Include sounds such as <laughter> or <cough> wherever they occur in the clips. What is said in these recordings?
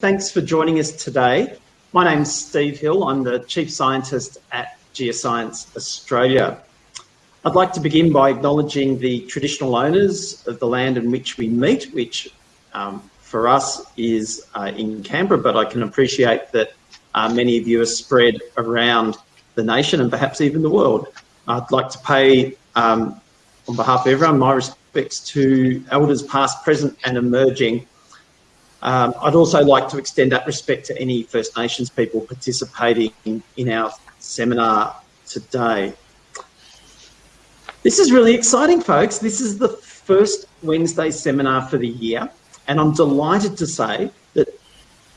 Thanks for joining us today. My name's Steve Hill. I'm the Chief Scientist at Geoscience Australia. I'd like to begin by acknowledging the traditional owners of the land in which we meet, which um, for us is uh, in Canberra, but I can appreciate that uh, many of you are spread around the nation and perhaps even the world. I'd like to pay, um, on behalf of everyone, my respects to elders past, present and emerging. Um, I'd also like to extend that respect to any First Nations people participating in, in our seminar today. This is really exciting, folks. This is the first Wednesday seminar for the year, and I'm delighted to say that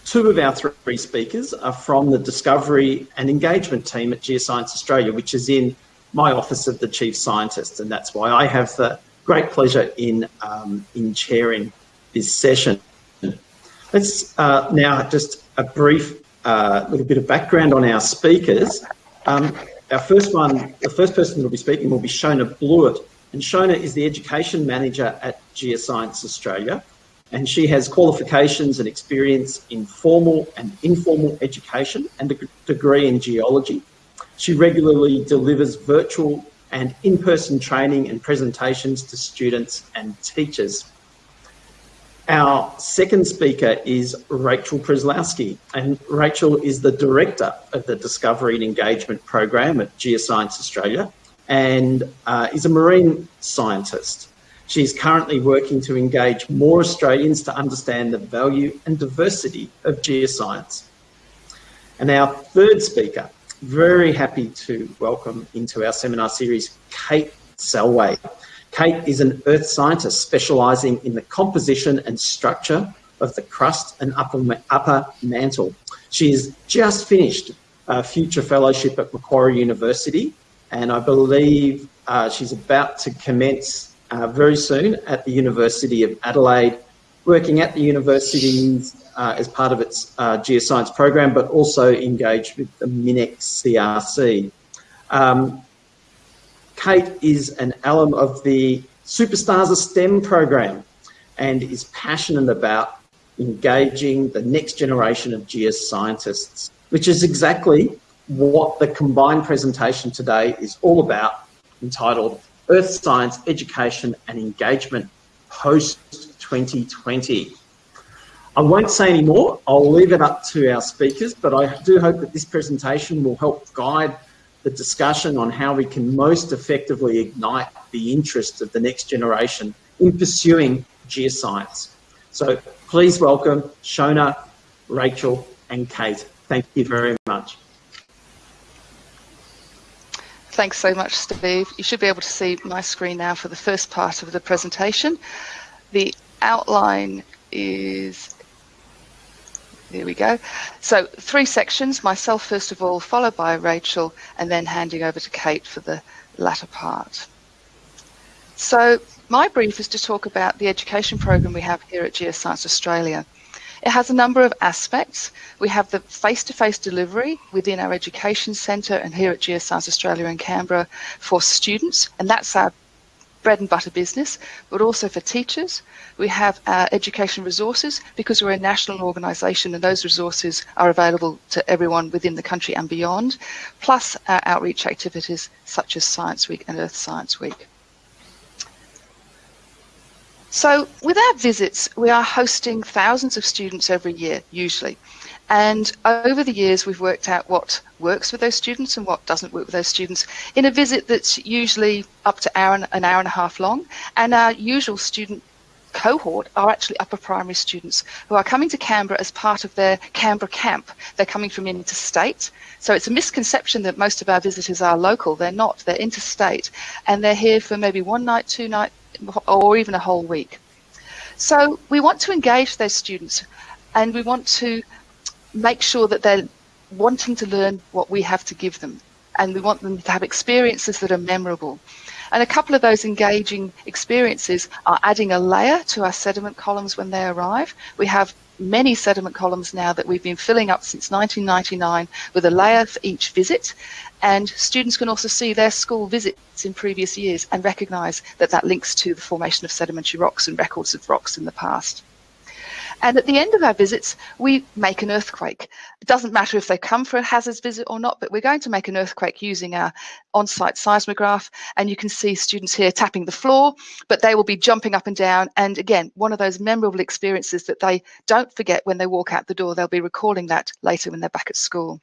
two of our three speakers are from the Discovery and Engagement team at Geoscience Australia, which is in my office of the Chief Scientist, and that's why I have the great pleasure in, um, in chairing this session. Let's uh, now just a brief uh, little bit of background on our speakers. Um, our first one, the first person who will be speaking will be Shona Blewett. And Shona is the Education Manager at Geoscience Australia. And she has qualifications and experience in formal and informal education and a degree in geology. She regularly delivers virtual and in-person training and presentations to students and teachers. Our second speaker is Rachel Przeslawski, and Rachel is the Director of the Discovery and Engagement Program at Geoscience Australia and uh, is a marine scientist. She's currently working to engage more Australians to understand the value and diversity of geoscience. And our third speaker, very happy to welcome into our seminar series, Kate Selway. Kate is an earth scientist specialising in the composition and structure of the crust and upper, upper mantle. She has just finished a future fellowship at Macquarie University, and I believe uh, she's about to commence uh, very soon at the University of Adelaide, working at the universities uh, as part of its uh, geoscience program, but also engaged with the MinEx CRC. Um, Kate is an alum of the Superstars of STEM program and is passionate about engaging the next generation of geoscientists, which is exactly what the combined presentation today is all about, entitled Earth Science Education and Engagement Post-2020. I won't say any more, I'll leave it up to our speakers, but I do hope that this presentation will help guide the discussion on how we can most effectively ignite the interest of the next generation in pursuing geoscience. So please welcome Shona, Rachel and Kate. Thank you very much. Thanks so much, Steve. You should be able to see my screen now for the first part of the presentation. The outline is here we go. So three sections, myself first of all, followed by Rachel, and then handing over to Kate for the latter part. So my brief is to talk about the education program we have here at Geoscience Australia. It has a number of aspects. We have the face-to-face -face delivery within our education centre and here at Geoscience Australia in Canberra for students, and that's our bread and butter business, but also for teachers. We have our education resources because we're a national organisation and those resources are available to everyone within the country and beyond, plus our outreach activities such as Science Week and Earth Science Week. So with our visits, we are hosting thousands of students every year, usually. And over the years, we've worked out what works with those students and what doesn't work with those students in a visit that's usually up to hour and, an hour and a half long. And our usual student cohort are actually upper primary students who are coming to Canberra as part of their Canberra camp. They're coming from interstate. So it's a misconception that most of our visitors are local. They're not. They're interstate. And they're here for maybe one night, two nights, or even a whole week. So we want to engage those students and we want to make sure that they're wanting to learn what we have to give them. And we want them to have experiences that are memorable. And a couple of those engaging experiences are adding a layer to our sediment columns when they arrive. We have many sediment columns now that we've been filling up since 1999 with a layer for each visit. And students can also see their school visits in previous years and recognise that that links to the formation of sedimentary rocks and records of rocks in the past. And at the end of our visits, we make an earthquake. It doesn't matter if they come for a hazards visit or not, but we're going to make an earthquake using our on-site seismograph. And you can see students here tapping the floor, but they will be jumping up and down. And again, one of those memorable experiences that they don't forget when they walk out the door. They'll be recalling that later when they're back at school.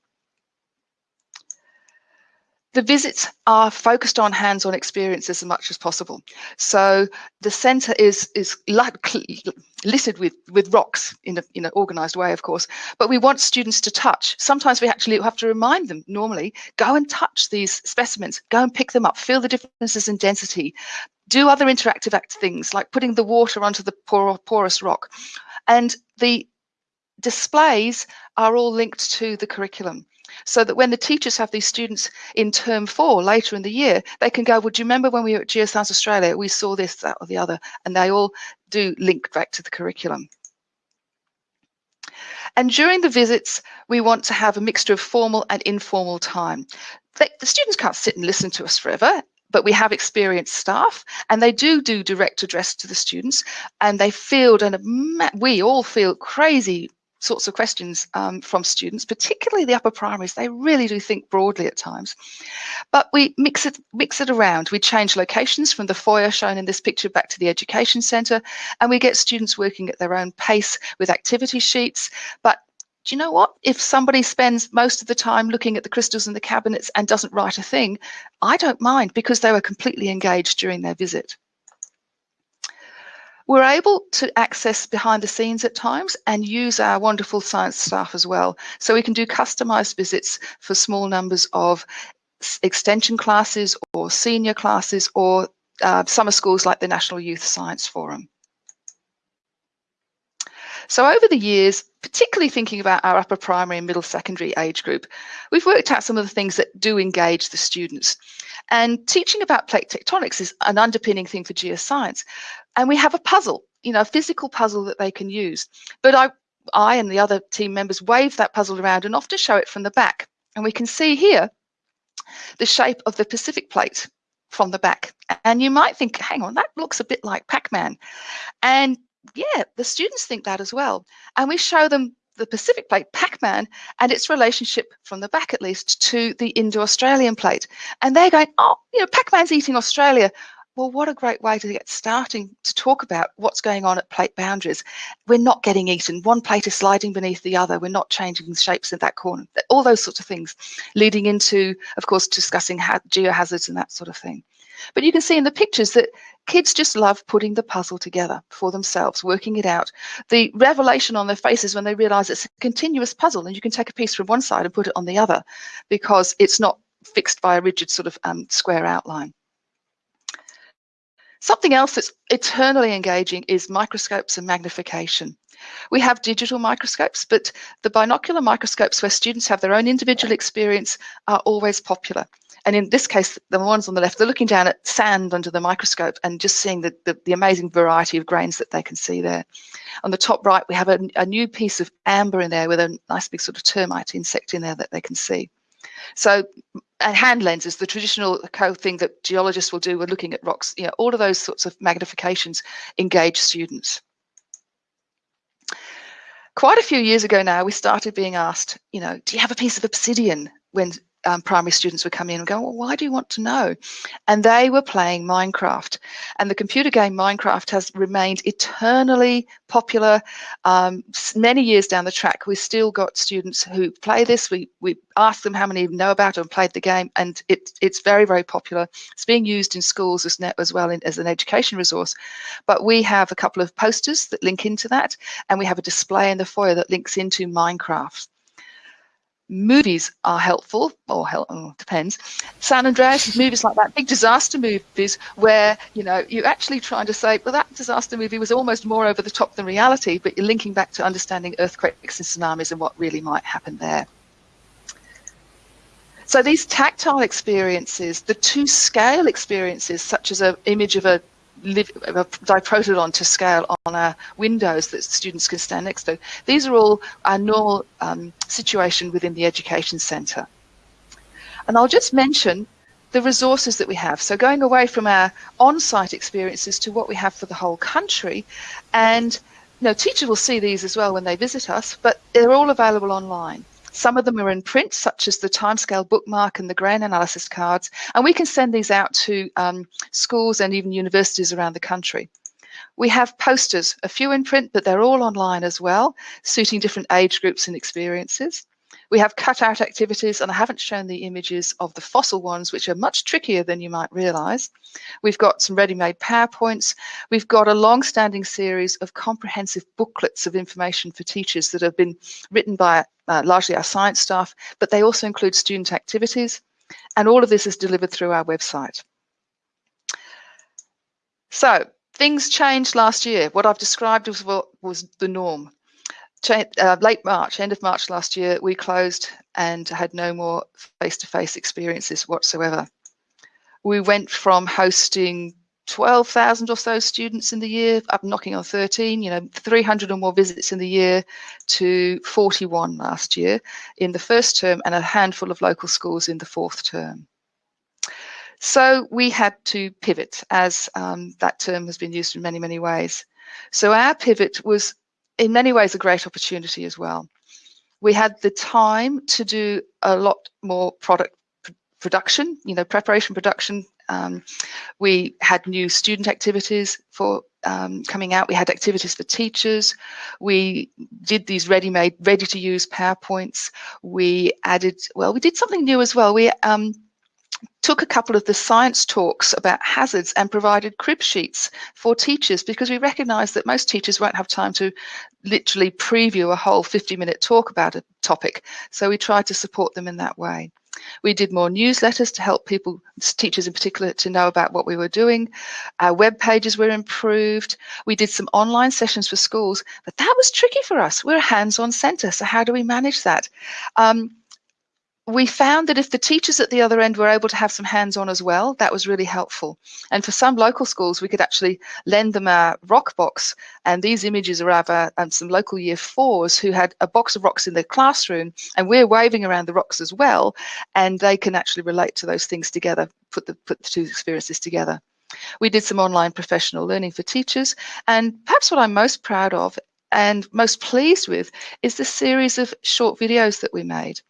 The visits are focused on hands-on experiences as much as possible. So the centre is is littered with with rocks in a in an organised way, of course. But we want students to touch. Sometimes we actually have to remind them. Normally, go and touch these specimens. Go and pick them up. Feel the differences in density. Do other interactive act things like putting the water onto the porous rock, and the displays are all linked to the curriculum so that when the teachers have these students in term four later in the year, they can go, well, do you remember when we were at Geoscience Australia, we saw this, that or the other, and they all do link back to the curriculum. And during the visits, we want to have a mixture of formal and informal time. They, the students can't sit and listen to us forever, but we have experienced staff and they do do direct address to the students and they field and we all feel crazy sorts of questions um, from students, particularly the upper primaries. They really do think broadly at times. But we mix it, mix it around. We change locations from the foyer shown in this picture back to the education centre, and we get students working at their own pace with activity sheets. But do you know what? If somebody spends most of the time looking at the crystals in the cabinets and doesn't write a thing, I don't mind because they were completely engaged during their visit. We're able to access behind the scenes at times and use our wonderful science staff as well. So we can do customized visits for small numbers of extension classes or senior classes or uh, summer schools like the National Youth Science Forum. So over the years, particularly thinking about our upper primary and middle secondary age group, we've worked out some of the things that do engage the students. And teaching about plate tectonics is an underpinning thing for geoscience. And we have a puzzle, you know, a physical puzzle that they can use. But I, I and the other team members wave that puzzle around and often show it from the back. And we can see here the shape of the Pacific plate from the back. And you might think, hang on, that looks a bit like Pac-Man. And yeah, the students think that as well. And we show them the Pacific plate, Pac-Man, and its relationship from the back at least to the Indo-Australian plate. And they're going, oh, you know, Pac-Man's eating Australia. Well, what a great way to get starting to talk about what's going on at plate boundaries. We're not getting eaten. One plate is sliding beneath the other. We're not changing the shapes in that corner. All those sorts of things, leading into, of course, discussing geohazards and that sort of thing. But you can see in the pictures that kids just love putting the puzzle together for themselves, working it out. The revelation on their faces when they realize it's a continuous puzzle and you can take a piece from one side and put it on the other because it's not fixed by a rigid sort of um, square outline. Something else that's eternally engaging is microscopes and magnification. We have digital microscopes, but the binocular microscopes where students have their own individual experience are always popular. And in this case, the ones on the left, they're looking down at sand under the microscope and just seeing the, the, the amazing variety of grains that they can see there. On the top right, we have a, a new piece of amber in there with a nice big sort of termite insect in there that they can see. So and hand lenses, the traditional thing that geologists will do when looking at rocks, you know, all of those sorts of magnifications engage students. Quite a few years ago now, we started being asked, you know, do you have a piece of obsidian when um, primary students would come in and go, well, why do you want to know? And they were playing Minecraft. And the computer game Minecraft has remained eternally popular. Um, many years down the track, we've still got students who play this. We, we ask them how many know about it and played the game, and it, it's very, very popular. It's being used in schools as, as well in, as an education resource. But we have a couple of posters that link into that, and we have a display in the foyer that links into Minecraft movies are helpful, or help, oh, depends. San Andreas movies like that, big disaster movies, where you know you're actually trying to say, well, that disaster movie was almost more over the top than reality, but you're linking back to understanding earthquakes and tsunamis and what really might happen there. So these tactile experiences, the two scale experiences, such as an image of a live, a diprotodon to scale on our windows that students can stand next to. These are all our normal um, situation within the education centre. And I'll just mention the resources that we have. So going away from our on-site experiences to what we have for the whole country and you know, teachers will see these as well when they visit us, but they're all available online. Some of them are in print, such as the timescale bookmark and the grain analysis cards, and we can send these out to um, schools and even universities around the country. We have posters, a few in print, but they're all online as well, suiting different age groups and experiences. We have cutout activities, and I haven't shown the images of the fossil ones, which are much trickier than you might realize. We've got some ready-made PowerPoints. We've got a long-standing series of comprehensive booklets of information for teachers that have been written by uh, largely our science staff, but they also include student activities. And all of this is delivered through our website. So things changed last year. What I've described was was the norm uh, late March, end of March last year, we closed and had no more face-to-face -face experiences whatsoever. We went from hosting 12,000 or so students in the year, up knocking on 13, you know, 300 or more visits in the year to 41 last year in the first term and a handful of local schools in the fourth term. So we had to pivot as um, that term has been used in many, many ways. So our pivot was in many ways a great opportunity as well. We had the time to do a lot more product production, you know, preparation production. Um, we had new student activities for um, coming out. We had activities for teachers. We did these ready-made, ready-to-use PowerPoints. We added, well, we did something new as well. We um, took a couple of the science talks about hazards and provided crib sheets for teachers because we recognised that most teachers won't have time to literally preview a whole 50 minute talk about a topic. So we tried to support them in that way. We did more newsletters to help people, teachers in particular, to know about what we were doing. Our web pages were improved. We did some online sessions for schools, but that was tricky for us. We're a hands-on centre, so how do we manage that? Um, we found that if the teachers at the other end were able to have some hands-on as well, that was really helpful. And for some local schools, we could actually lend them a rock box. And these images are of our, um, some local year fours who had a box of rocks in their classroom, and we're waving around the rocks as well. And they can actually relate to those things together, put the, put the two experiences together. We did some online professional learning for teachers. And perhaps what I'm most proud of and most pleased with is the series of short videos that we made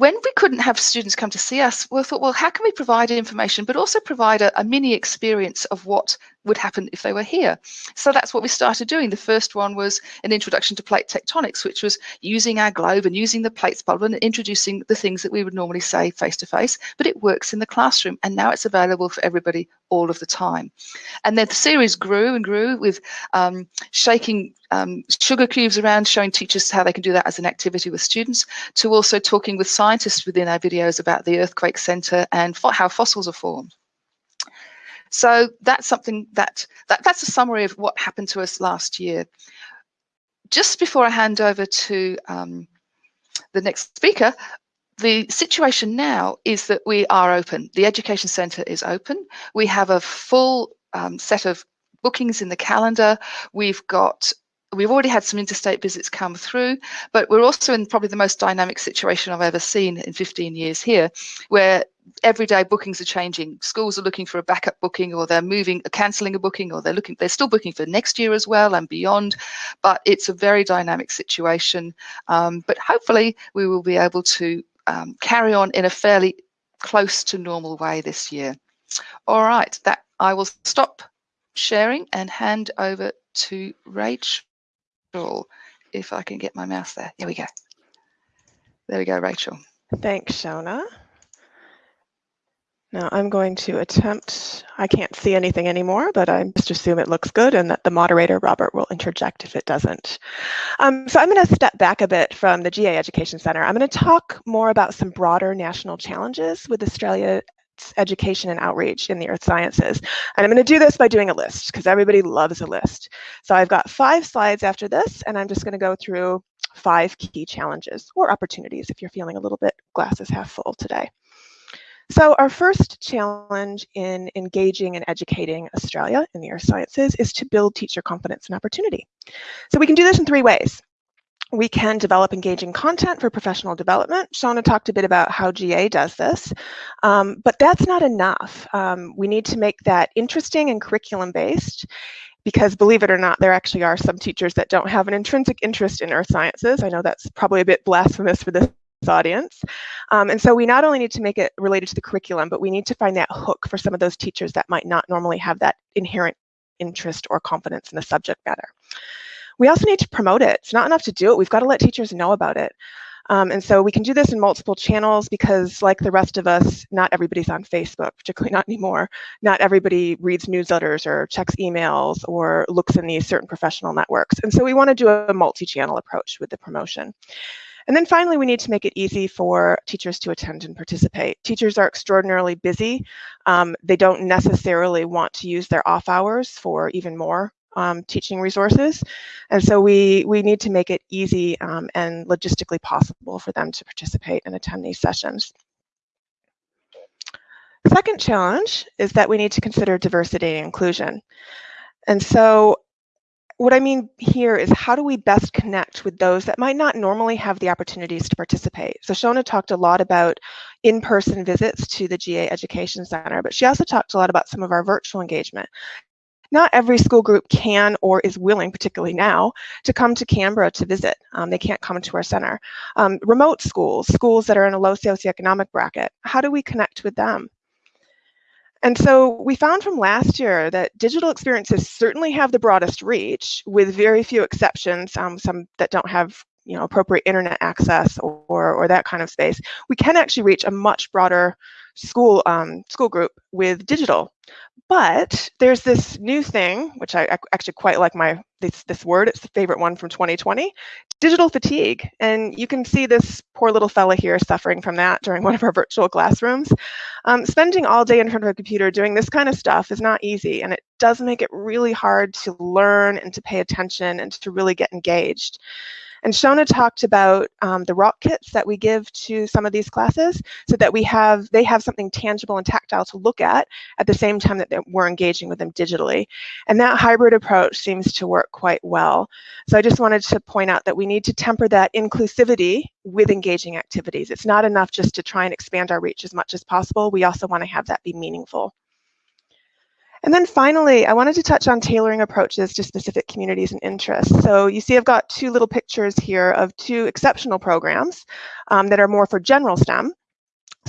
when we couldn't have students come to see us, we thought, well, how can we provide information, but also provide a, a, mini experience of what would happen if they were here? So that's what we started doing. The first one was an introduction to plate tectonics, which was using our globe and using the plates bubble and introducing the things that we would normally say face to face, but it works in the classroom. And now it's available for everybody all of the time. And then the series grew and grew with um, shaking um, sugar cubes around, showing teachers how they can do that as an activity with students, to also talking with scientists within our videos about the Earthquake Centre and how fossils are formed. So that's something that, that that's a summary of what happened to us last year. Just before I hand over to um, the next speaker, the situation now is that we are open. The Education Centre is open. We have a full um, set of bookings in the calendar. We've got we've already had some interstate visits come through, but we're also in probably the most dynamic situation I've ever seen in 15 years here, where everyday bookings are changing. Schools are looking for a backup booking or they're moving, cancelling a booking or they're looking, they're still booking for next year as well and beyond, but it's a very dynamic situation. Um, but hopefully we will be able to um, carry on in a fairly close to normal way this year. All right, that I will stop sharing and hand over to Rach if I can get my mouse there. Here we go. There we go, Rachel. Thanks, Shona. Now I'm going to attempt, I can't see anything anymore, but I just assume it looks good and that the moderator, Robert, will interject if it doesn't. Um, so I'm going to step back a bit from the GA Education Center. I'm going to talk more about some broader national challenges with Australia education and outreach in the earth sciences. And I'm going to do this by doing a list because everybody loves a list. So I've got five slides after this, and I'm just going to go through five key challenges or opportunities if you're feeling a little bit glasses half full today. So our first challenge in engaging and educating Australia in the earth sciences is to build teacher confidence and opportunity. So we can do this in three ways. We can develop engaging content for professional development. Shona talked a bit about how GA does this, um, but that's not enough. Um, we need to make that interesting and curriculum based because believe it or not, there actually are some teachers that don't have an intrinsic interest in earth sciences. I know that's probably a bit blasphemous for this audience. Um, and so we not only need to make it related to the curriculum, but we need to find that hook for some of those teachers that might not normally have that inherent interest or confidence in the subject matter. We also need to promote it. It's not enough to do it. We've got to let teachers know about it. Um, and so we can do this in multiple channels because like the rest of us, not everybody's on Facebook, particularly <laughs> not anymore. Not everybody reads newsletters or checks emails or looks in these certain professional networks. And so we want to do a multi-channel approach with the promotion. And then finally, we need to make it easy for teachers to attend and participate. Teachers are extraordinarily busy. Um, they don't necessarily want to use their off hours for even more um, teaching resources. And so we, we need to make it easy um, and logistically possible for them to participate and attend these sessions. Second challenge is that we need to consider diversity and inclusion. And so what I mean here is how do we best connect with those that might not normally have the opportunities to participate? So Shona talked a lot about in-person visits to the GA Education Center, but she also talked a lot about some of our virtual engagement not every school group can or is willing, particularly now, to come to Canberra to visit. Um, they can't come to our center. Um, remote schools, schools that are in a low socioeconomic bracket, how do we connect with them? And so we found from last year that digital experiences certainly have the broadest reach with very few exceptions, um, some that don't have you know, appropriate internet access or, or that kind of space. We can actually reach a much broader school um, school group with digital. But there's this new thing, which I, actually quite like my this this word. It's the favorite one from 2020, digital fatigue. And you can see this poor little fella here suffering from that during <laughs> one of our virtual classrooms. Um, spending all day in front of a computer doing this kind of stuff is not easy, and it does make it really hard to learn and to pay attention and to really get engaged. And Shona talked about um, the rock kits that we give to some of these classes so that we have, they have something tangible and tactile to look at at the same time that we're engaging with them digitally. And that hybrid approach seems to work quite well. So I just wanted to point out that we need to temper that inclusivity with engaging activities. It's not enough just to try and expand our reach as much as possible. We also want to have that be meaningful. And then finally, I wanted to touch on tailoring approaches to specific communities and interests. So you see I've got two little pictures here of two exceptional programs um, that are more for general STEM.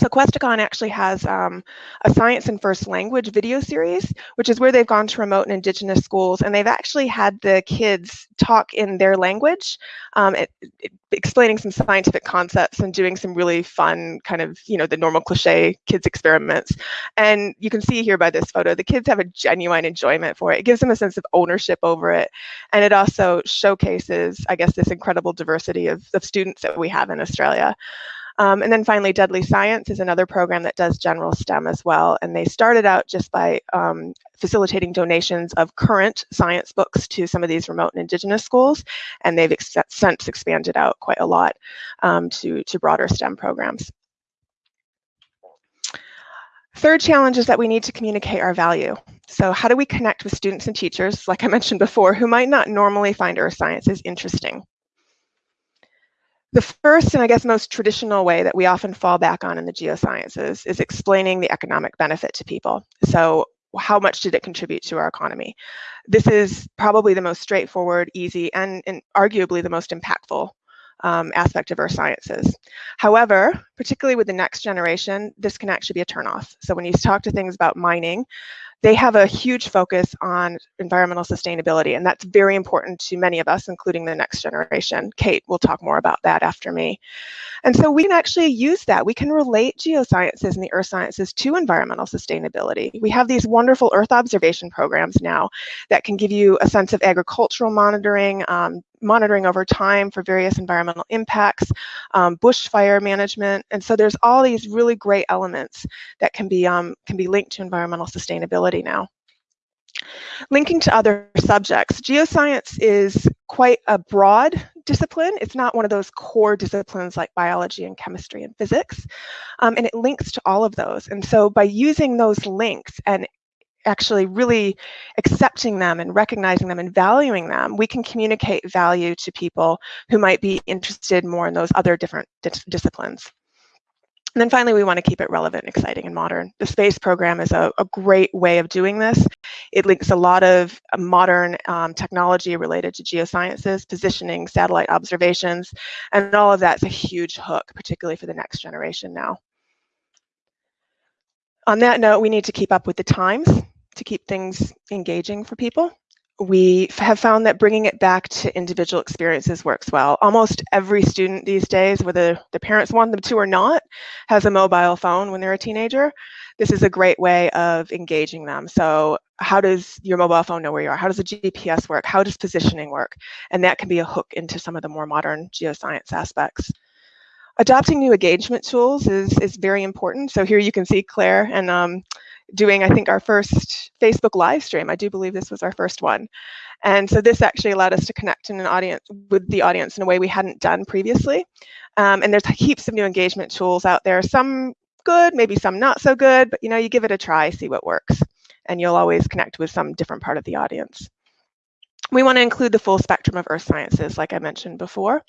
So Questacon actually has um, a science and first language video series, which is where they've gone to remote and indigenous schools, and they've actually had the kids talk in their language, um, it, it, explaining some scientific concepts and doing some really fun kind of, you know, the normal cliche kids experiments. And you can see here by this photo, the kids have a genuine enjoyment for it. It gives them a sense of ownership over it. And it also showcases, I guess, this incredible diversity of, of students that we have in Australia. Um, and then finally, Deadly Science is another program that does general STEM as well. And they started out just by um, facilitating donations of current science books to some of these remote and indigenous schools. And they've ex since expanded out quite a lot um, to, to broader STEM programs. Third challenge is that we need to communicate our value. So how do we connect with students and teachers, like I mentioned before, who might not normally find earth sciences interesting? The first and I guess most traditional way that we often fall back on in the geosciences is explaining the economic benefit to people. So how much did it contribute to our economy? This is probably the most straightforward, easy, and, and arguably the most impactful um, aspect of earth sciences. However, particularly with the next generation, this can actually be a turnoff. So when you talk to things about mining, they have a huge focus on environmental sustainability, and that's very important to many of us, including the next generation. Kate will talk more about that after me. And so we can actually use that. We can relate geosciences and the earth sciences to environmental sustainability. We have these wonderful earth observation programs now that can give you a sense of agricultural monitoring, um, monitoring over time for various environmental impacts, um, bushfire management. And so there's all these really great elements that can be, um, can be linked to environmental sustainability now. Linking to other subjects, geoscience is quite a broad discipline. It's not one of those core disciplines like biology and chemistry and physics, um, and it links to all of those. And so by using those links and actually really accepting them and recognizing them and valuing them, we can communicate value to people who might be interested more in those other different dis disciplines. And then finally, we want to keep it relevant, exciting, and modern. The SPACE program is a, a great way of doing this. It links a lot of uh, modern um, technology related to geosciences, positioning, satellite observations, and all of that's a huge hook, particularly for the next generation now. On that note, we need to keep up with the times to keep things engaging for people we have found that bringing it back to individual experiences works well. Almost every student these days, whether the parents want them to or not, has a mobile phone when they're a teenager. This is a great way of engaging them. So how does your mobile phone know where you are? How does the GPS work? How does positioning work? And that can be a hook into some of the more modern geoscience aspects. Adopting new engagement tools is, is very important. So here you can see Claire and um, doing, I think, our first Facebook live stream. I do believe this was our first one. And so this actually allowed us to connect in an audience with the audience in a way we hadn't done previously. Um, and there's heaps of new engagement tools out there, some good, maybe some not so good, but you know, you give it a try, see what works. And you'll always connect with some different part of the audience. We want to include the full spectrum of earth sciences, like I mentioned before.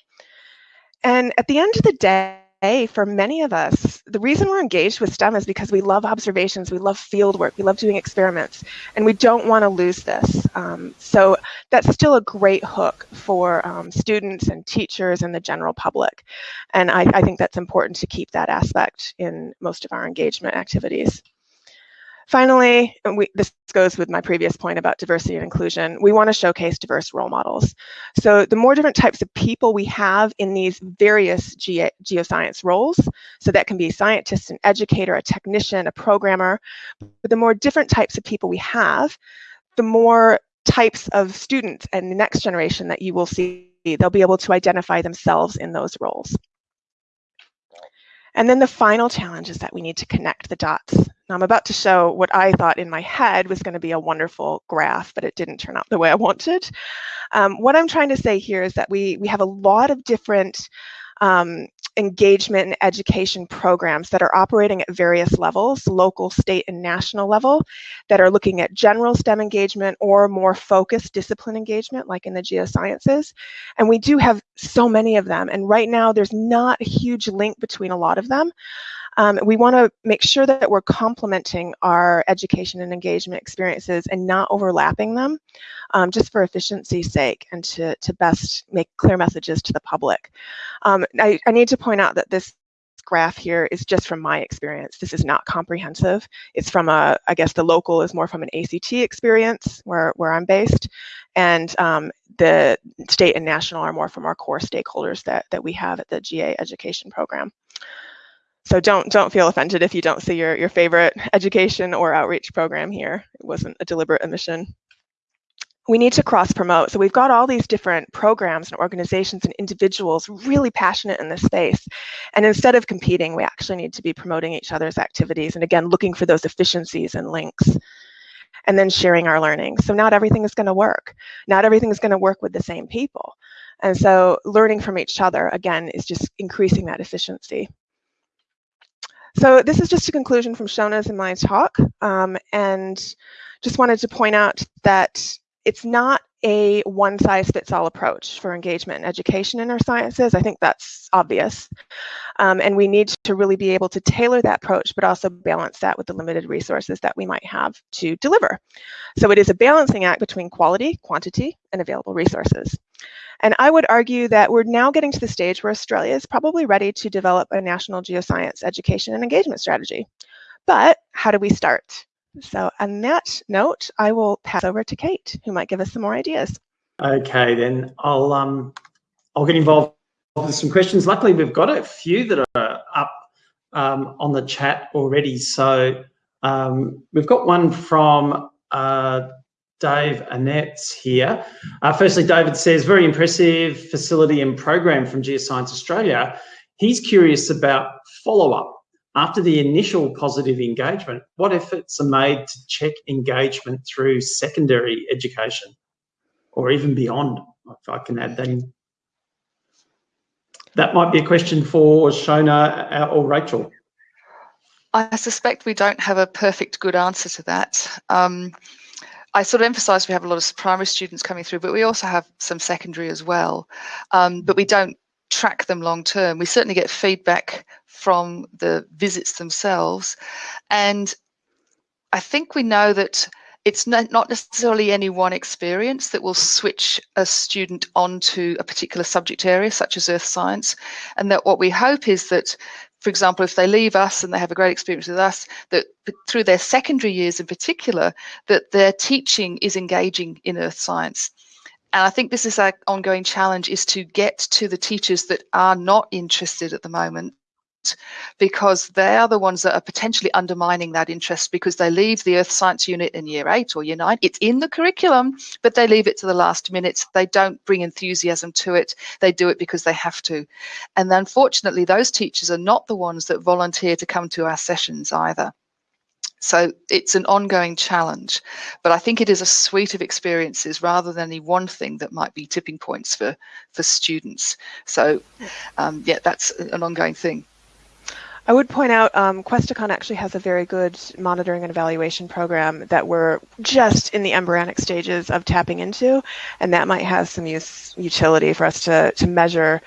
And at the end of the day, for many of us, the reason we're engaged with STEM is because we love observations, we love field work, we love doing experiments, and we don't want to lose this. Um, so that's still a great hook for um, students and teachers and the general public. And I, I think that's important to keep that aspect in most of our engagement activities. Finally, we, this goes with my previous point about diversity and inclusion, we want to showcase diverse role models. So the more different types of people we have in these various ge geoscience roles, so that can be scientist, an educator, a technician, a programmer, but the more different types of people we have, the more types of students and the next generation that you will see, they'll be able to identify themselves in those roles. And then the final challenge is that we need to connect the dots. Now I'm about to show what I thought in my head was going to be a wonderful graph, but it didn't turn out the way I wanted. Um, what I'm trying to say here is that we, we have a lot of different um, engagement and education programs that are operating at various levels, local, state, and national level, that are looking at general STEM engagement or more focused discipline engagement, like in the geosciences. And we do have so many of them. And right now, there's not a huge link between a lot of them. Um, we want to make sure that we're complementing our education and engagement experiences and not overlapping them um, just for efficiency's sake and to, to best make clear messages to the public. Um, I, I need to point out that this graph here is just from my experience. This is not comprehensive. It's from a, I guess the local is more from an ACT experience where, where I'm based. And um, the state and national are more from our core stakeholders that, that we have at the GA education program. So don't don't feel offended if you don't see your, your favorite education or outreach program here. It wasn't a deliberate omission. We need to cross promote. So we've got all these different programs and organizations and individuals really passionate in this space. And instead of competing, we actually need to be promoting each other's activities and again, looking for those efficiencies and links and then sharing our learning. So not everything is going to work. Not everything is going to work with the same people. And so learning from each other, again, is just increasing that efficiency. So this is just a conclusion from Shona's and my talk, um, and just wanted to point out that it's not a one size fits all approach for engagement and education in our sciences. I think that's obvious. Um, and we need to really be able to tailor that approach, but also balance that with the limited resources that we might have to deliver. So it is a balancing act between quality, quantity, and available resources. And I would argue that we're now getting to the stage where Australia is probably ready to develop a national geoscience education and engagement strategy. But how do we start? So on that note, I will pass over to Kate, who might give us some more ideas. Okay, then I'll um, I'll get involved with some questions. Luckily, we've got a few that are up um, on the chat already. So um, we've got one from uh, Dave Annette's here. Uh, firstly, David says, very impressive facility and program from Geoscience Australia. He's curious about follow-up after the initial positive engagement, what efforts are made to check engagement through secondary education or even beyond, if I can add that in? That might be a question for Shona uh, or Rachel. I suspect we don't have a perfect good answer to that. Um, I sort of emphasise we have a lot of primary students coming through, but we also have some secondary as well. Um, but we don't track them long term. We certainly get feedback from the visits themselves. And I think we know that it's not necessarily any one experience that will switch a student onto a particular subject area, such as earth science. And that what we hope is that, for example, if they leave us and they have a great experience with us, that through their secondary years in particular, that their teaching is engaging in earth science. And I think this is our ongoing challenge is to get to the teachers that are not interested at the moment because they are the ones that are potentially undermining that interest because they leave the earth science unit in year eight or year nine. It's in the curriculum, but they leave it to the last minute. They don't bring enthusiasm to it. They do it because they have to. And unfortunately, those teachers are not the ones that volunteer to come to our sessions either. So it's an ongoing challenge, but I think it is a suite of experiences rather than any one thing that might be tipping points for for students. So um, yeah, that's an ongoing thing. I would point out um, Questacon actually has a very good monitoring and evaluation program that we're just in the embryonic stages of tapping into, and that might have some use utility for us to, to measure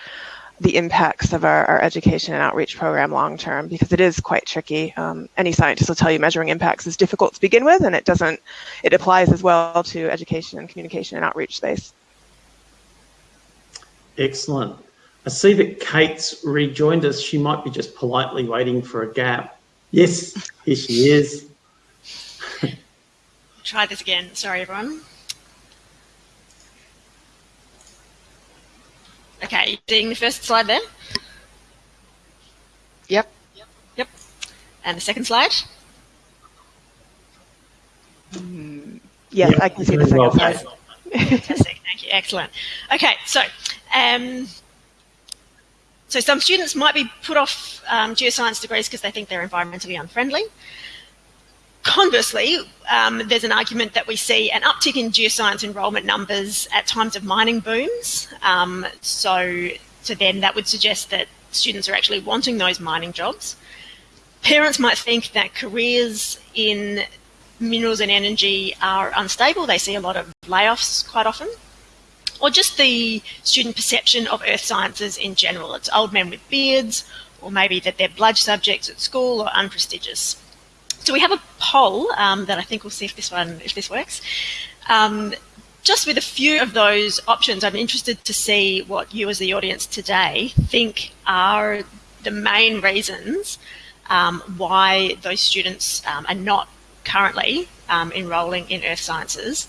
the impacts of our, our education and outreach program long term because it is quite tricky. Um, any scientist will tell you measuring impacts is difficult to begin with, and it doesn't. It applies as well to education and communication and outreach space. Excellent. I see that Kate's rejoined us. She might be just politely waiting for a gap. Yes, here she is. <laughs> Try this again. Sorry, everyone. Okay, seeing the first slide there? Yep. Yep. Yep. And the second slide? Mm, yes, yep. I can see the second well. slide. Fantastic, thank you, excellent. Okay, so um, so some students might be put off um, geoscience degrees because they think they're environmentally unfriendly. Conversely, um, there's an argument that we see an uptick in geoscience enrolment numbers at times of mining booms. Um, so, so then that would suggest that students are actually wanting those mining jobs. Parents might think that careers in minerals and energy are unstable. They see a lot of layoffs quite often. Or just the student perception of earth sciences in general. It's old men with beards, or maybe that they're bludge subjects at school or unprestigious. So we have a poll um, that I think we'll see if this one, if this works. Um, just with a few of those options, I'm interested to see what you as the audience today think are the main reasons um, why those students um, are not currently um, enrolling in earth sciences.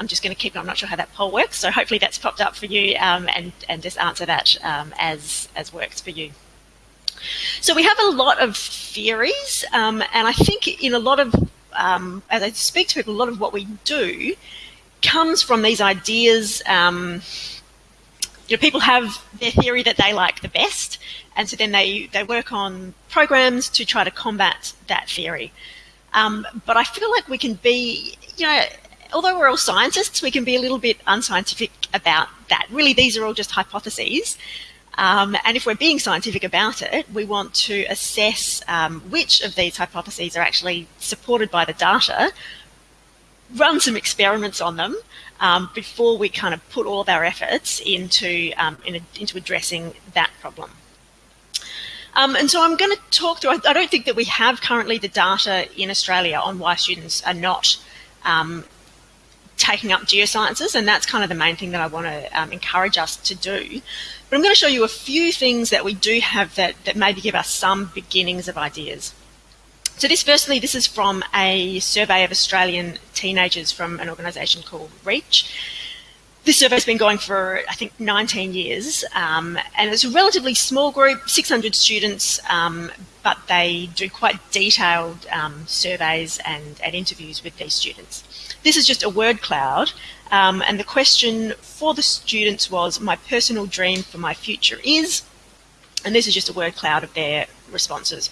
Um, I'm just going to keep, I'm not sure how that poll works, so hopefully that's popped up for you and, and just answer that as, as works for you. So we have a lot of theories, um, and I think in a lot of, um, as I speak to people, a lot of what we do comes from these ideas. Um, you know, people have their theory that they like the best, and so then they, they work on programs to try to combat that theory. Um, but I feel like we can be, you know, although we're all scientists, we can be a little bit unscientific about that. Really, these are all just hypotheses. Um, and if we're being scientific about it, we want to assess um, which of these hypotheses are actually supported by the data, run some experiments on them um, before we kind of put all of our efforts into, um, in a, into addressing that problem. Um, and so I'm going to talk through, I, I, don't think that we have currently the data in Australia on why students are not um, taking up geosciences, and that's kind of the main thing that I want to um, encourage us to do. But I'm going to show you a few things that we do have that, that maybe give us some beginnings of ideas. So this, firstly, this is from a survey of Australian teenagers from an organisation called REACH. This survey's been going for, I think, 19 years, um, and it's a relatively small group, 600 students, um, but they do quite detailed um, surveys and, and interviews with these students. This is just a word cloud. Um, and the question for the students was, my personal dream for my future is, and this is just a word cloud of their responses.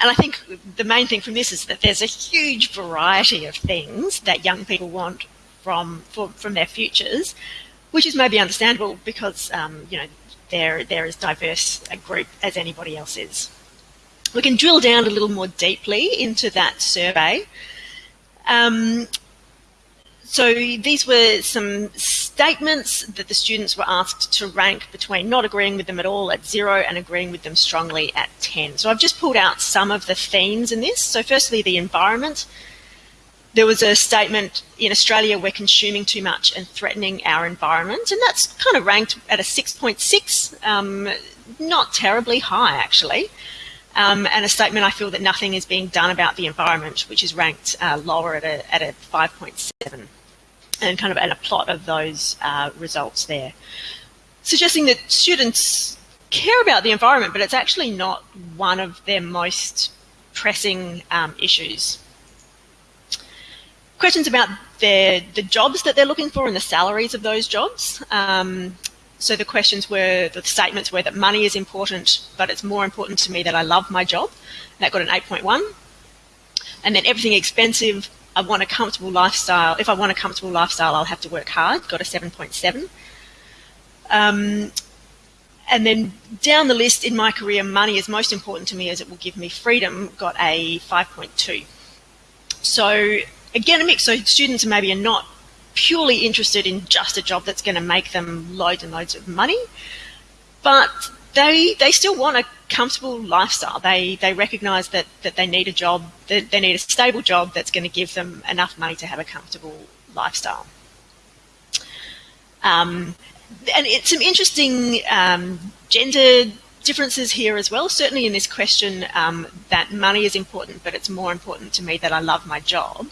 And I think the main thing from this is that there's a huge variety of things that young people want from for, from their futures, which is maybe understandable because um, you know they're they're as diverse a group as anybody else is. We can drill down a little more deeply into that survey. Um, so these were some statements that the students were asked to rank between not agreeing with them at all at zero and agreeing with them strongly at 10. So I've just pulled out some of the themes in this. So firstly, the environment. There was a statement in Australia, we're consuming too much and threatening our environment. And that's kind of ranked at a 6.6, um, not terribly high actually. Um, and a statement, I feel that nothing is being done about the environment, which is ranked uh, lower at a, at a 5.7 and kind of and a plot of those uh, results there. Suggesting that students care about the environment, but it's actually not one of their most pressing um, issues. Questions about their, the jobs that they're looking for and the salaries of those jobs. Um, so the questions were, the statements were that money is important, but it's more important to me that I love my job. That got an 8.1. And then everything expensive, I want a comfortable lifestyle. If I want a comfortable lifestyle, I'll have to work hard. Got a 7.7. Um, and then down the list in my career, money is most important to me as it will give me freedom. Got a 5.2. So again, a mix. So students maybe are not purely interested in just a job that's going to make them loads and loads of money, but they they still want a comfortable lifestyle. They they recognise that that they need a job, that they need a stable job that's going to give them enough money to have a comfortable lifestyle. Um, and it's some interesting um, gender differences here as well. Certainly in this question, um, that money is important, but it's more important to me that I love my job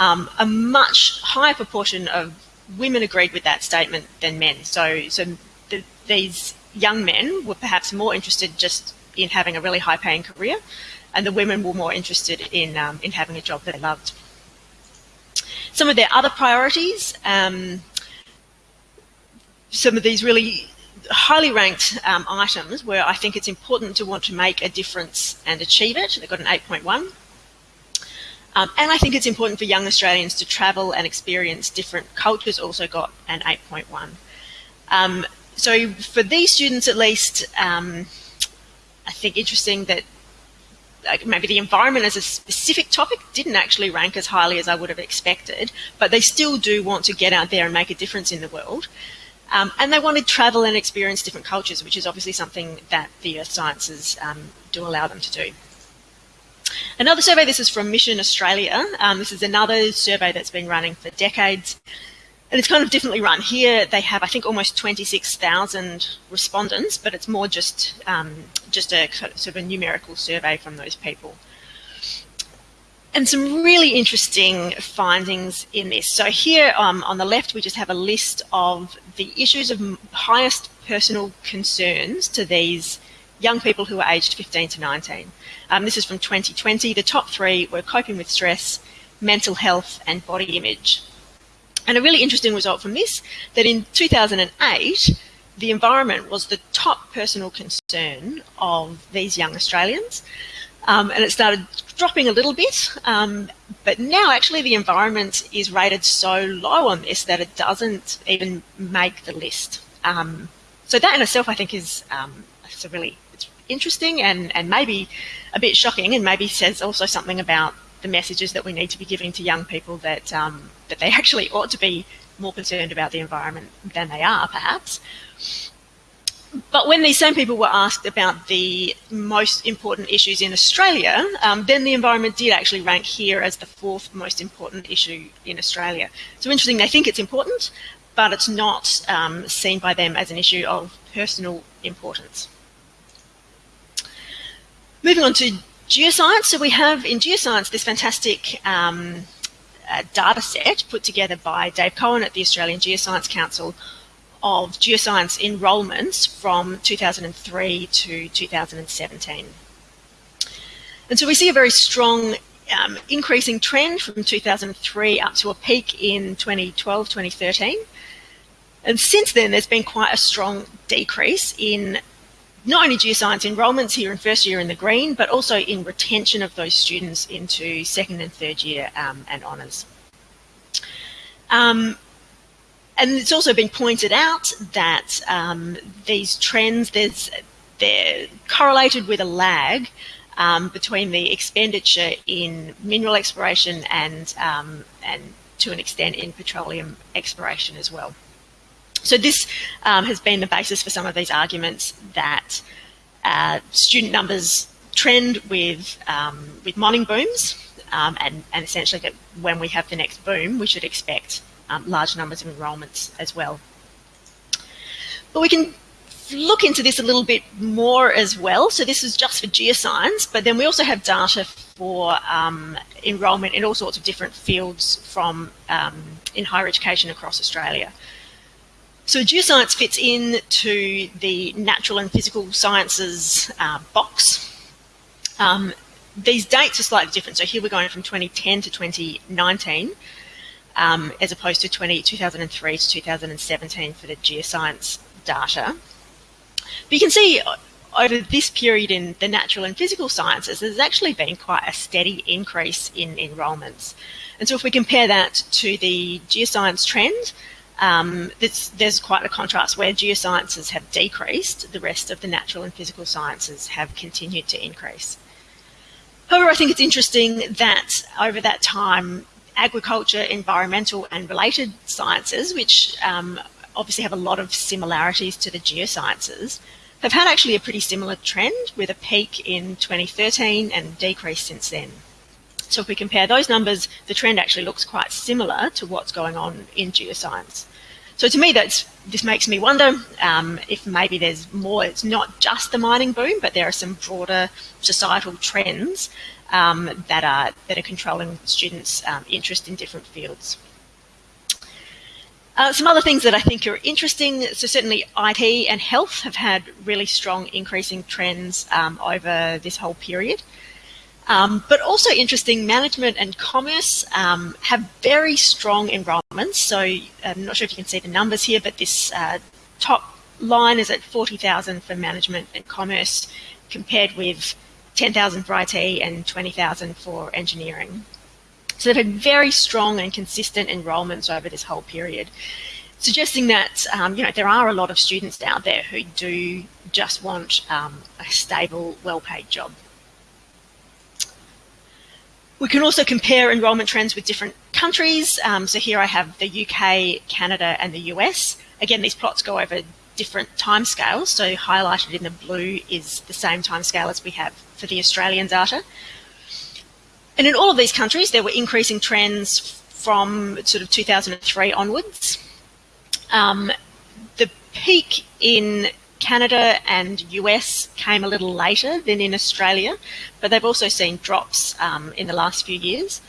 um, a much higher proportion of women agreed with that statement than men. So, so the, these young men were perhaps more interested just in having a really high-paying career, and the women were more interested in um, in having a job that they loved. Some of their other priorities, um, some of these really highly ranked um, items where I think it's important to want to make a difference and achieve it. They got an 8.1. Um, and I think it's important for young Australians to travel and experience different cultures, also got an 8.1. Um, so for these students at least, um, I think interesting that like maybe the environment as a specific topic didn't actually rank as highly as I would have expected, but they still do want to get out there and make a difference in the world. Um, and they want to travel and experience different cultures, which is obviously something that the earth sciences um, do allow them to do. Another survey, this is from Mission Australia. Um, this is another survey that's been running for decades. And it's kind of differently run. Here they have, I think, almost 26,000 respondents, but it's more just, um, just a sort of a numerical survey from those people. And some really interesting findings in this. So here um, on the left, we just have a list of the issues of highest personal concerns to these young people who are aged 15 to 19. Um, this is from 2020. The top three were coping with stress, mental health, and body image. And a really interesting result from this, that in 2008, the environment was the top personal concern of these young Australians. Um, and it started dropping a little bit, um, but now actually the environment is rated so low on this that it doesn't even make the list. Um, so that in itself, I think, is um, it's a really it's interesting and, and maybe a bit shocking and maybe says also something about the messages that we need to be giving to young people that um, that they <laughs> actually ought to be more concerned about the environment than they are perhaps. But when these same people were asked about the most important issues in Australia, um, then the environment did actually rank here as the fourth most important issue in Australia. So interesting, they think it's important, but it's not um, seen by them as an issue of personal importance. Moving on to geoscience. So we have in geoscience this fantastic um, uh, data set put together by Dave Cohen at the Australian Geoscience Council of geoscience enrolments from 2003 to 2017. And so we see a very strong um, increasing trend from 2003 up to a peak in 2012, 2013. And since then, there's been quite a strong decrease in not only geoscience enrolments here in first year in the green, but also in retention of those students into second and third year um, and honours. Um, and it's also been pointed out that um, these trends, there's, they're correlated with a lag um, between the expenditure in mineral exploration and, um, and to an extent in petroleum exploration as well. So this um, has been the basis for some of these arguments that uh, student numbers trend with um, with mining booms, um, and, and essentially that when we have the next boom, we should expect um, large numbers of enrolments as well. But we can look into this a little bit more as well. So this is just for geoscience, but then we also have data for um, enrolment in all sorts of different fields from um, in higher education across Australia. So geoscience fits into the natural and physical sciences uh, box. Um, these dates are slightly different. So here we're going from 2010 to 2019, um, as opposed to 20, 2003 to 2017 for the geoscience data. But you can see uh, over this period in the natural and physical sciences, there's actually been quite a steady increase in enrolments. And so if we compare that to the geoscience trend, um, there's quite a contrast where geosciences have decreased, the rest of the natural and physical sciences have continued to increase. However, I think it's interesting that over that time, agriculture, environmental and related sciences, which um, obviously have a lot of similarities to the geosciences, have had actually a pretty similar trend with a peak in 2013 and decrease since then. So if we compare those numbers, the trend actually looks quite similar to what's going on in geoscience. So to me, that's this makes me wonder um, if maybe there's more, it's not just the mining boom, but there are some broader societal trends um, that, are, that are controlling students' um, interest in different fields. Uh, some other things that I think are interesting, so certainly IT and health have had really strong increasing trends um, over this whole period. Um, but also interesting, management and commerce um, have very strong enrolments. So I'm not sure if you can see the numbers here, but this uh, top line is at 40,000 for management and commerce compared with 10,000 for IT and 20,000 for engineering. So they've had very strong and consistent enrolments over this whole period, suggesting that um, you know there are a lot of students out there who do just want um, a stable, well-paid job. We can also compare enrolment trends with different countries. Um, so here I have the UK, Canada, and the US. Again, these plots go over different timescales. So highlighted in the blue is the same timescale as we have for the Australian data. And in all of these countries, there were increasing trends from sort of 2003 onwards. Um, the peak in Canada and US came a little later than in Australia, but they've also seen drops um, in the last few years.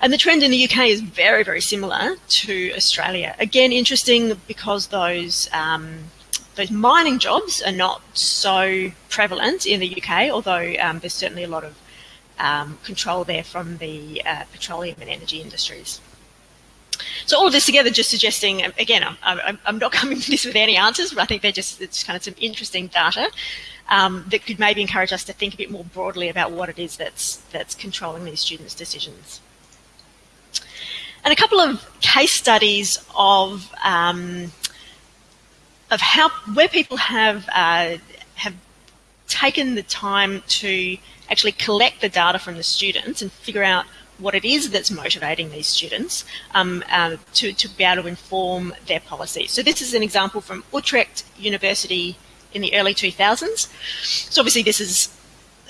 And the trend in the UK is very, very similar to Australia. Again, interesting because those um, those mining jobs are not so prevalent in the UK, although um, there's certainly a lot of um, control there from the uh, petroleum and energy industries. So all of this together just suggesting, again, I'm, I'm, I'm, not <laughs> coming to this with any answers, but I think they're just it's kind of some interesting data um, that could maybe encourage us to think a bit more broadly about what it is that's, that's controlling these students' decisions. And a couple of case studies of um, of how where people have uh, have taken the time to actually collect the data from the students and figure out what it is that's motivating these students um, uh, to, to be able to inform their policy. So this is an example from Utrecht University in the early 2000s. So obviously this is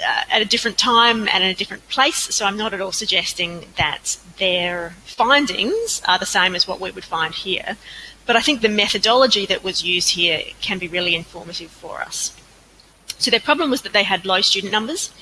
uh, at a different time and in a different place, so I'm not at all suggesting that their findings are the same as what we would find here. But I think the methodology that was used here can be really informative for us. So their problem was that they had low student numbers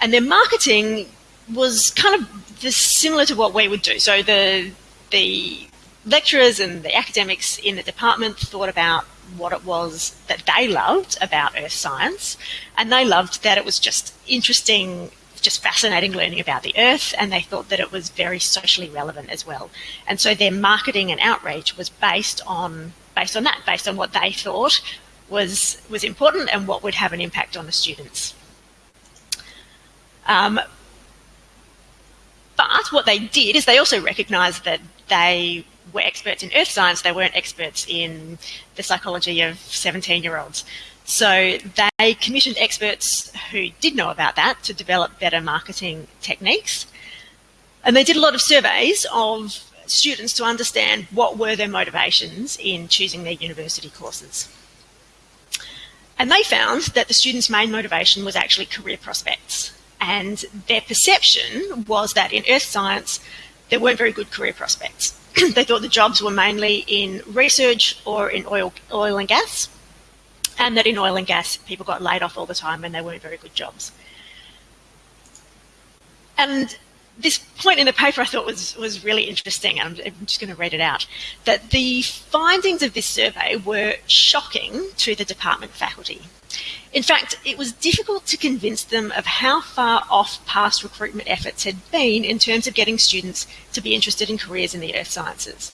and their marketing was kind of this, similar to what we would do. So the, the lecturers and the academics in the department thought about what it was that they loved about earth science and they loved that it was just interesting just fascinating learning about the earth and they thought that it was very socially relevant as well and so their marketing and outreach was based on based on that based on what they thought was, was important and what would have an impact on the students. Um, but what they did is they also recognised that they were experts in earth science, they weren't experts in the psychology of 17 year olds. So they commissioned experts who did know about that to develop better marketing techniques. And they did a lot of surveys of students to understand what were their motivations in choosing their university courses. And they found that the students' main motivation was actually career prospects. And their perception was that in earth science, there weren't very good career prospects. <clears throat> they thought the jobs were mainly in research or in oil, oil and gas, and that in oil and gas, people got laid off all the time and they weren't very good jobs. And this point in the paper I thought was, was really interesting, and I'm, I'm just going to read it out, that the findings of this survey were shocking to the department faculty. In fact, it was difficult to convince them of how far off past recruitment efforts had been in terms of getting students to be interested in careers in the earth sciences.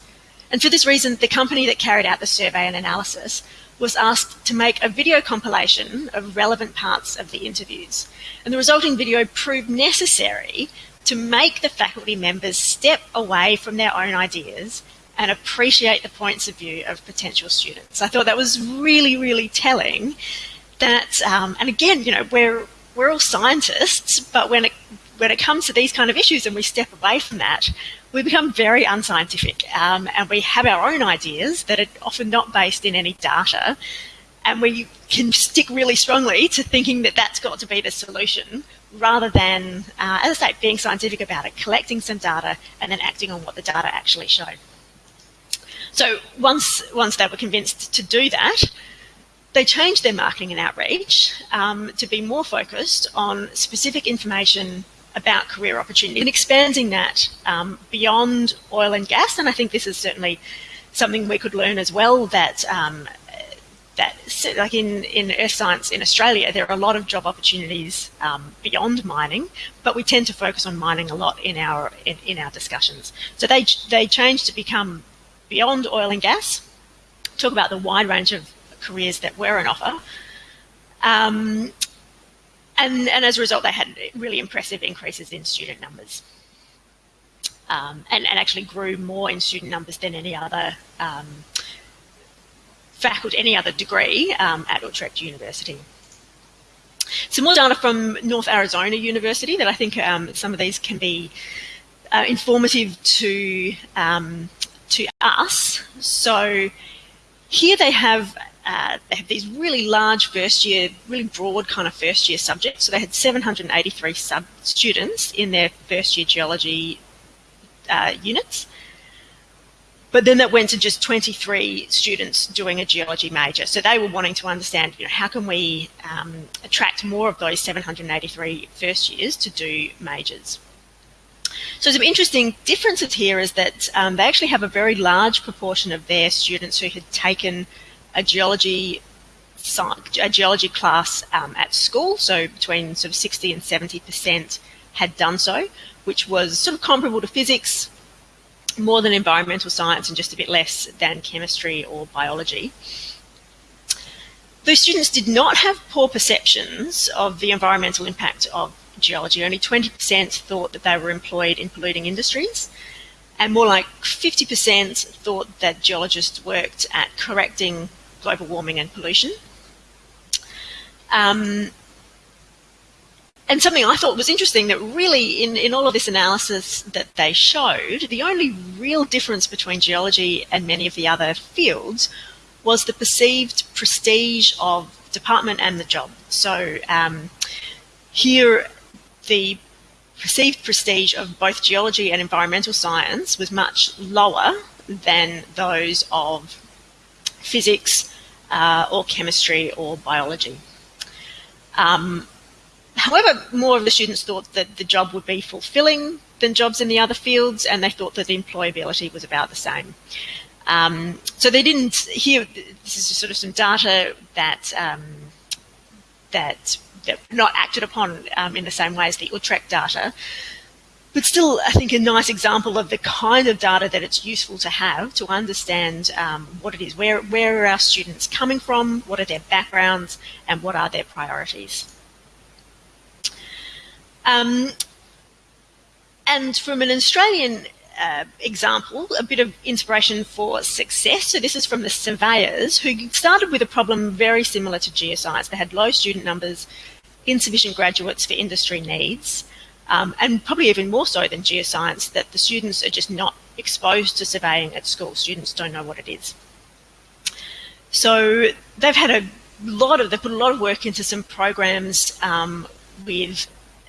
And for this reason, the company that carried out the survey and analysis was asked to make a video compilation of relevant parts of the interviews. And the resulting video proved necessary to make the faculty members step away from their own ideas and appreciate the points of view of potential students. I thought that was really, really telling that, um, and again, you know, we're, we're all scientists, but when it, when it comes to these kind of issues and we step away from that, we become very unscientific um, and we have our own ideas that are often not based in any data. And we can stick really strongly to thinking that that's got to be the solution rather than, uh, as I say, being scientific about it, collecting some data and then acting on what the data actually show. So once, once they were convinced to do that, they changed their marketing and outreach um, to be more focused on specific information about career opportunities and expanding that um, beyond oil and gas. And I think this is certainly something we could learn as well that um, that like in, in earth science in Australia, there are a lot of job opportunities um, beyond mining, but we tend to focus on mining a lot in our in, in our discussions. So they they changed to become beyond oil and gas, talk about the wide range of careers that were on offer. Um, and, and as a result, they had really impressive increases in student numbers. Um, and, and actually grew more in student numbers than any other um, faculty, any other degree um, at Utrecht University. Some more data from North Arizona University that I think um, some of these can be uh, informative to um, to us. So here they have uh, they have these really large first year, really broad kind of first year subjects. So they had 783 sub students in their first year geology uh, units. But then that went to just 23 students doing a geology major. So they were wanting to understand, you know, how can we um, attract more of those 783 first years to do majors? So some interesting differences here is that um, they actually have a very large proportion of their students who had taken a geology a geology class um, at school, so between sort of 60 and 70 percent had done so, which was sort of comparable to physics, more than environmental science, and just a bit less than chemistry or biology. Those students did not have poor perceptions of the environmental impact of geology. Only 20% thought that they were employed in polluting industries, and more like 50% thought that geologists worked at correcting global warming and pollution. Um, and something I thought was interesting that really in, in all of this analysis that they showed, the only real difference between geology and many of the other fields was the perceived prestige of department and the job. So um, here the perceived prestige of both geology and environmental science was much lower than those of physics uh, or chemistry or biology. Um, however, more of the students thought that the job would be fulfilling than jobs in the other fields, and they thought that the employability was about the same. Um, so they didn't hear, This is sort of some data that um, that that not acted upon um, in the same way as the Utrecht data. But still, I think a nice example of the kind of data that it's useful to have to understand um, what it is. Where, where are our students coming from? What are their backgrounds? And what are their priorities? Um, and from an Australian uh, example, a bit of inspiration for success. So this is from the surveyors who started with a problem very similar to geoscience. They had low student numbers, insufficient graduates for industry needs. um, and probably even more so than geoscience, that the students are just not exposed to surveying at school. Students don't know what it is. So they've had a lot of, they put a lot of work into some programs um, with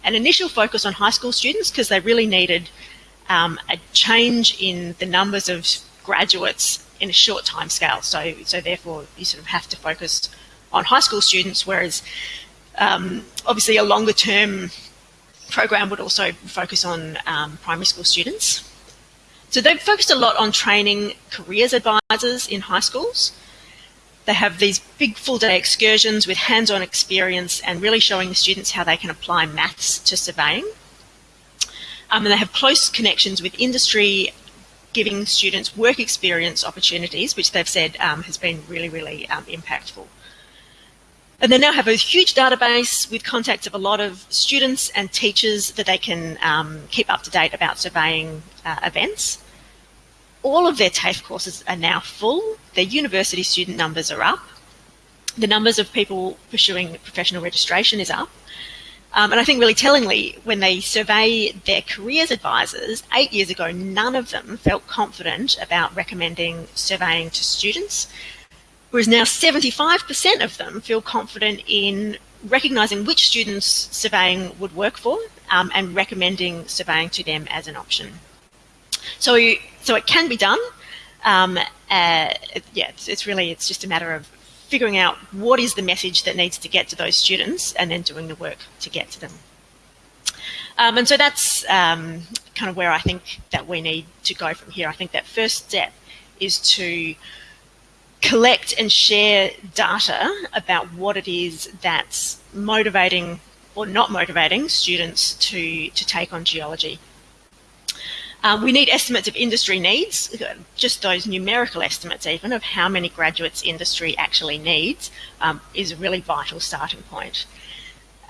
an initial focus on high school students because they really needed um, a change in the numbers of graduates in a short time scale. So, so therefore you sort of have to focus on high school students, whereas um, obviously a longer term program would also focus on um, primary school students. So they've focused a lot on training careers advisors in high schools. They have these big full day excursions with hands-on experience and really showing the students how they can apply maths to surveying. Um, and they have close connections with industry, giving students work experience opportunities, which they've said um, has been really, really um, impactful. And they now have a huge database with contacts of a lot of students and teachers that they can um, keep up to date about surveying uh, events. All of their TAFE courses are now full. Their university student numbers are up. The numbers of people pursuing professional registration is up. Um, and I think really tellingly, when they survey their careers advisors, eight years ago, none of them felt confident about recommending surveying to students whereas now 75% of them feel confident in recognising which students surveying would work for um, and recommending surveying to them as an option. So, so it can be done. Um, uh, yeah, it's, it's really, it's just a matter of figuring out what is the message that needs to get to those students and then doing the work to get to them. Um, and so that's um, kind of where I think that we need to go from here. I think that first step is to collect and share data about what it is that's motivating or not motivating students to, to take on geology. Um, we need estimates of industry needs, just those numerical estimates even of how many graduates industry actually needs um, is a really vital starting point.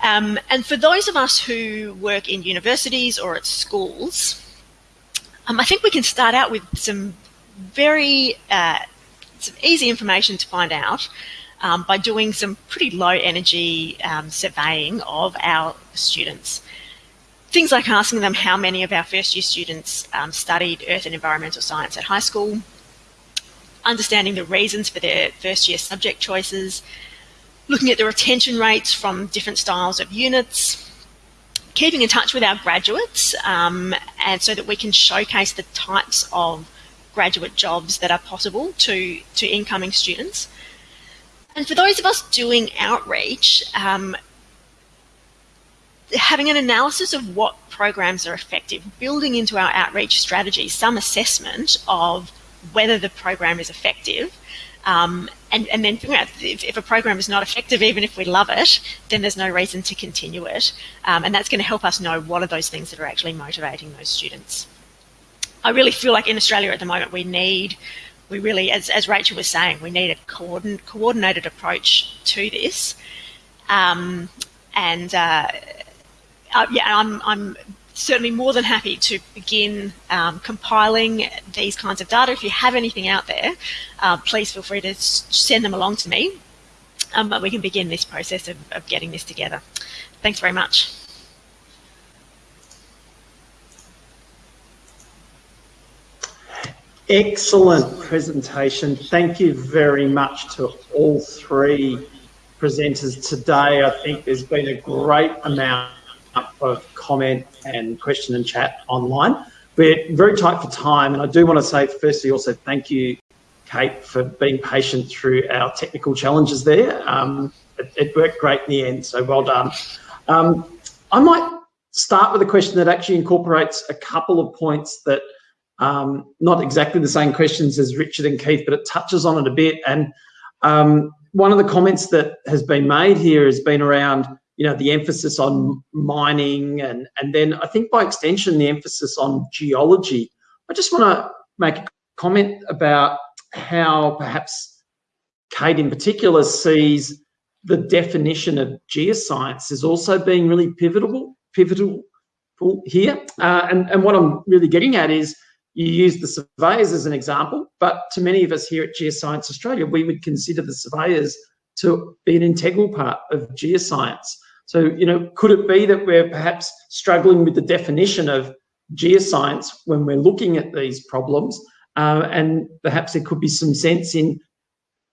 Um, and for those of us who work in universities or at schools, um, I think we can start out with some very uh, some easy information to find out um, by doing some pretty low energy um, surveying of our students. Things like asking them how many of our first year students um, studied earth and environmental science at high school, understanding the reasons for their first year subject choices, looking at the retention rates from different styles of units, keeping in touch with our graduates um, and so that we can showcase the types of graduate jobs that are possible to, to incoming students. And for those of us doing outreach, um, having an analysis of what programs are effective, building into our outreach strategy some assessment of whether the program is effective, um, and, and, then figuring out if, if, a program is not effective, even if we love it, then there's no reason to continue it. Um, and that's going to help us know what are those things that are actually motivating those students. I really feel like in Australia at the moment we need, we really, as, as Rachel was saying, we need a coordin coordinated approach to this. Um, and uh, uh, yeah, I'm, I'm certainly more than happy to begin um, compiling these kinds of data. If you have anything out there, uh, please feel free to send them along to me. Um, but we can begin this process of, of getting this together. Thanks very much. Excellent presentation. Thank you very much to all three presenters today. I think there's been a great amount of comment and question and chat online. We're very tight for time, and I do want to say, firstly, also thank you, Kate, for being patient through our technical challenges there. Um, it, it, worked great in the end, so well done. Um, I might start with a question that actually incorporates a couple of points that um, not exactly the same questions as Richard and Keith, but it touches on it a bit. And um, one of the comments that has been made here has been around, you know, the emphasis on mining and, and then I think by extension, the emphasis on geology. I just want to make a comment about how perhaps Kate in particular sees the definition of geoscience as also being really pivotal, pivotal here. Uh, and, and what I'm really getting at is you use the surveyors as an example, but to many of us here at Geoscience Australia, we would consider the surveyors to be an integral part of geoscience. So, you know, could it be that we're perhaps struggling with the definition of geoscience when we're looking at these problems? Uh, and perhaps there could be some sense in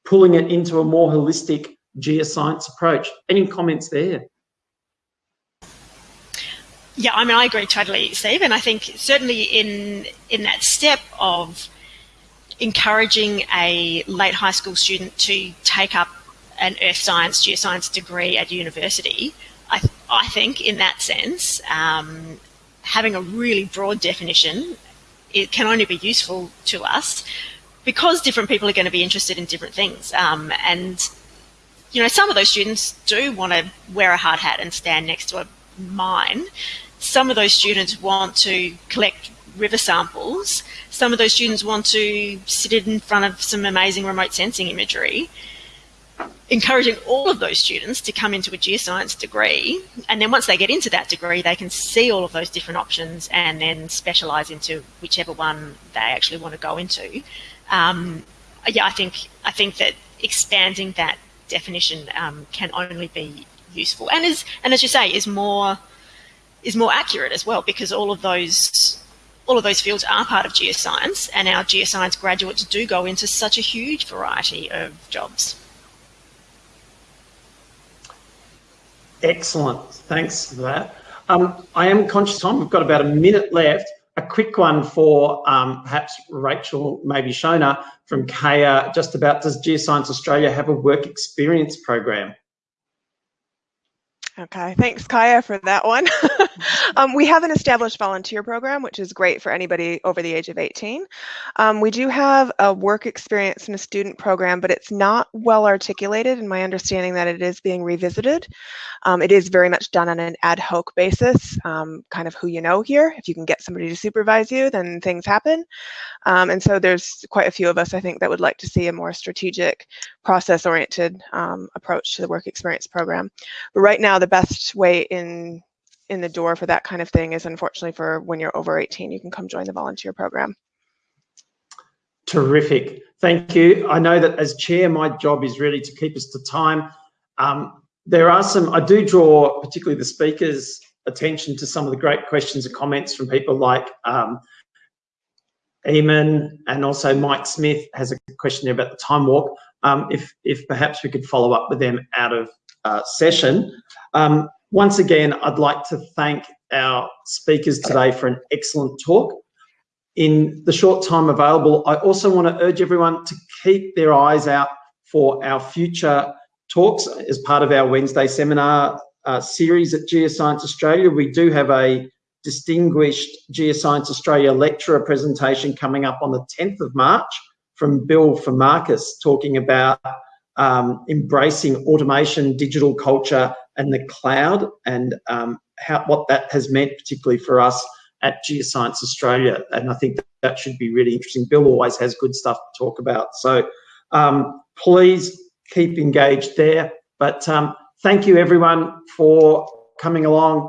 pulling it into a more holistic geoscience approach. Any comments there? Yeah, I mean, I agree totally, Steve. And I think certainly in in that step of encouraging a late high school student to take up an earth science, geoscience degree at university, I, I think in that sense, um, having a really broad definition, it can only be useful to us because different people are going to be interested in different things. Um, and, you know, some of those students do want to wear a hard hat and stand next to a mine. Some of those students want to collect river samples. Some of those students want to sit in front of some amazing remote sensing imagery encouraging all of those students to come into a geoscience degree. And then once they get into that degree, they can see all of those different options and then specialize into whichever one they actually want to go into. Um, yeah, I think I think that expanding that definition um, can only be useful, and is and as you say, is more is more accurate as well because all of those all of those fields are part of geoscience, and our geoscience graduates do go into such a huge variety of jobs. Excellent. Thanks for that. Um, I am conscious time. We've got about a minute left. A quick one for um, perhaps Rachel, maybe Shona from Kaya, just about does Geoscience Australia have a work experience program? Okay, thanks Kaya for that one. <laughs> <laughs> um, we have an established volunteer program, which is great for anybody over the age of 18. Um, we do have a work experience in a student program, but it's not well articulated in my understanding that it is being revisited. Um, it is very much done on an ad hoc basis, um, kind of who you know here. If you can get somebody to supervise you, then things happen. Um, and so there's quite a few of us, I think, that would like to see a more strategic, process-oriented um, approach to the work experience program. But right now, the best way in in the door for that kind of thing is unfortunately for when you're over 18, you can come join the volunteer program. Terrific. Thank you. I know that as chair, my job is really to keep us to time. Um, there are some, I do draw particularly the speakers' attention to some of the great questions and comments from people like um, Eamon and also Mike Smith has a question there about the time walk. Um, if, if perhaps we could follow up with them out of uh, session. Um, once again, I'd like to thank our speakers today for an excellent talk. In the short time available, I also want to urge everyone to keep their eyes out for our future talks as part of our Wednesday seminar uh, series at Geoscience Australia. We do have a distinguished Geoscience Australia lecturer presentation coming up on the 10th of March from Bill Farmarkis talking about um, embracing automation, digital culture, and the cloud, and um, how what that has meant, particularly for us at Geoscience Australia. And I think that, should be really interesting. Bill always has good stuff to talk about. So um, please keep engaged there. But um, thank you, everyone, for coming along.